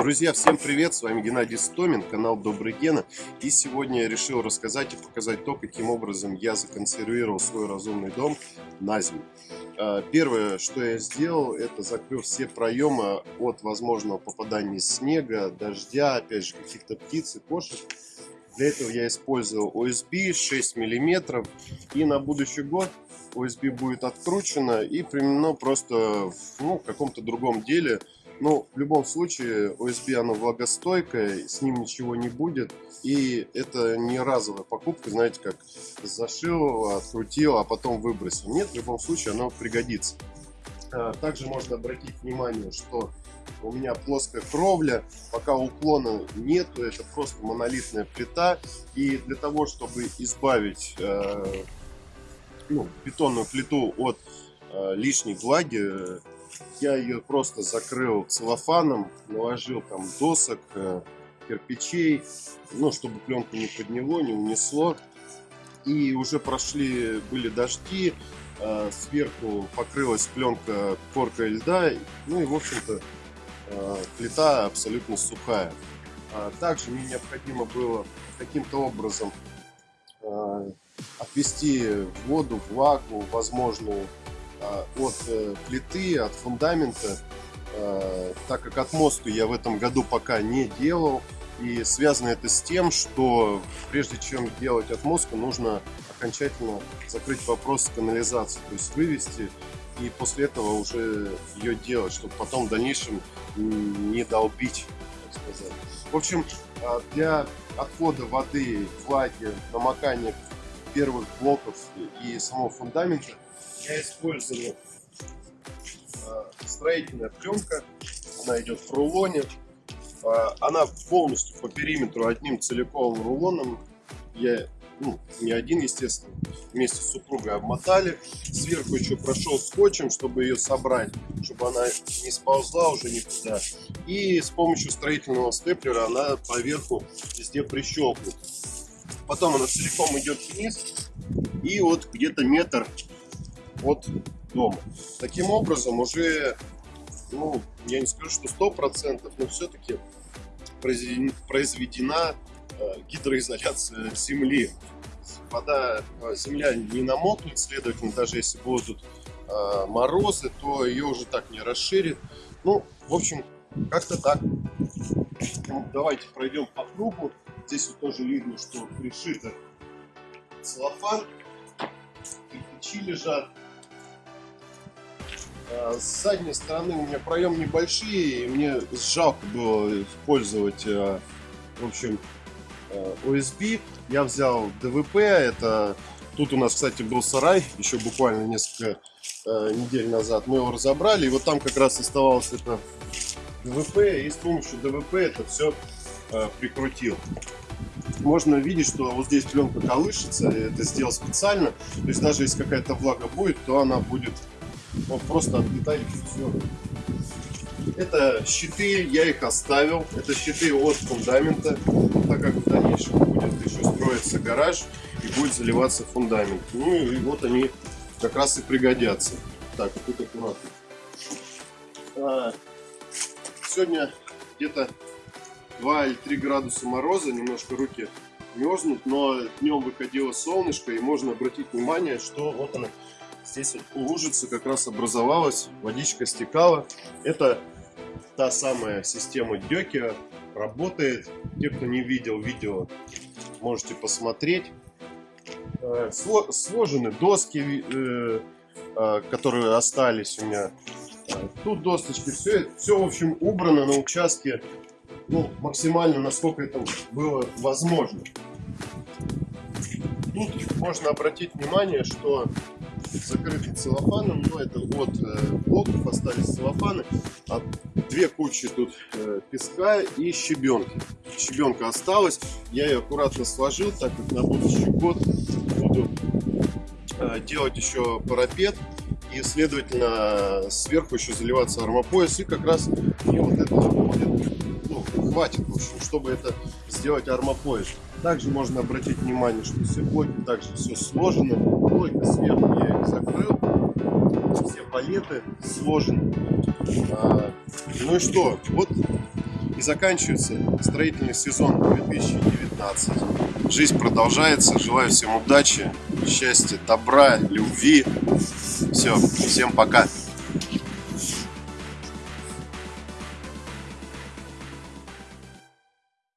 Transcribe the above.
Друзья, всем привет! С вами Геннадий Стомин, канал Добрый Гена. И сегодня я решил рассказать и показать то, каким образом я законсервировал свой разумный дом на зиму. А, первое, что я сделал, это закрыл все проемы от возможного попадания снега, дождя, опять же, каких-то птиц и кошек. Для этого я использовал OSB 6 мм. И на будущий год OSB будет откручено и применено просто в ну, каком-то другом деле – но в любом случае OSB оно влагостойкое, с ним ничего не будет. И это не разовая покупка, знаете, как зашил, открутил, а потом выбросил. Нет, в любом случае оно пригодится. А, также можно обратить внимание, что у меня плоская кровля, пока уклона нету, это просто монолитная плита. И для того, чтобы избавить э, ну, бетонную плиту от э, лишней влаги, я ее просто закрыл целлофаном, наложил там досок, э, кирпичей, ну, чтобы пленку не подняло, не унесло. И уже прошли, были дожди, э, сверху покрылась пленка коркой льда, ну и, в общем-то, э, плита абсолютно сухая. А также мне необходимо было каким-то образом отвести воду, влагу, возможную от э, плиты, от фундамента, а, так как от мосту я в этом году пока не делал. И связано это с тем, что прежде чем делать отмостку, нужно окончательно закрыть вопрос канализации, то есть вывести и после этого уже ее делать, чтобы потом в дальнейшем не долбить, так сказать. В общем, а, для отхода воды, влаги, намокания первых блоков и самого фундамента я использую э, строительная пленка. Она идет в рулоне. Э, она полностью по периметру одним целиковым рулоном. Я, ну, не один, естественно, вместе с супругой обмотали. Сверху еще прошел скотчем, чтобы ее собрать, чтобы она не сползла уже никуда. И с помощью строительного степлера она поверху везде прищелкнут. Потом она целиком идет вниз. И вот где-то метр от дома. Таким образом, уже, ну, я не скажу, что сто процентов, но все-таки произведена э, гидроизоляция земли. Вода, э, земля не намокнет, следовательно, даже если будут э, морозы, то ее уже так не расширит. Ну, в общем, как-то так. Ну, давайте пройдем по кругу. Здесь вот тоже видно, что пришито целлофан, кирпичи лежат. А, с задней стороны у меня проем небольшие, и мне жалко было использовать, а, в общем, USB. А, Я взял ДВП, это тут у нас, кстати, был сарай, еще буквально несколько недель назад. Мы его разобрали, и вот там как раз оставалось это ДВП, и с помощью ДВП это все прикрутил. Можно видеть, что вот здесь пленка колышется, это сделал специально. То есть даже если какая-то влага будет, то она будет вот просто отлетали все. Это щиты, я их оставил. Это щиты от фундамента, так как в дальнейшем будет еще строиться гараж и будет заливаться фундамент. Ну и вот они как раз и пригодятся. Так, тут аккуратно. А, сегодня где-то 2 или 3 градуса мороза, немножко руки мерзнут, но днем выходило солнышко и можно обратить внимание, что вот она Здесь лужица как раз образовалась, водичка стекала. Это та самая система Дёки, работает. Те, кто не видел видео, можете посмотреть. Э, сложены доски, э, э, которые остались у меня. Тут досточки, все, все в общем убрано на участке ну, максимально, насколько это было возможно. Тут можно обратить внимание, что закрыты целлофаном, но это от э, блоков остались целлофаны, а две кучи тут э, песка и щебенки. Щебенка осталась, я ее аккуратно сложил, так как на будущий год буду э, делать еще парапет и, следовательно, сверху еще заливаться армопояс, и как раз мне вот это будет, ну, хватит, в общем, чтобы это сделать армопояс. Также можно обратить внимание, что все блоки также все сложено. Только сверху я их закрыл. Все палеты сложены. А, ну и что? Вот И заканчивается строительный сезон 2019. Жизнь продолжается. Желаю всем удачи, счастья, добра, любви. Все, всем пока.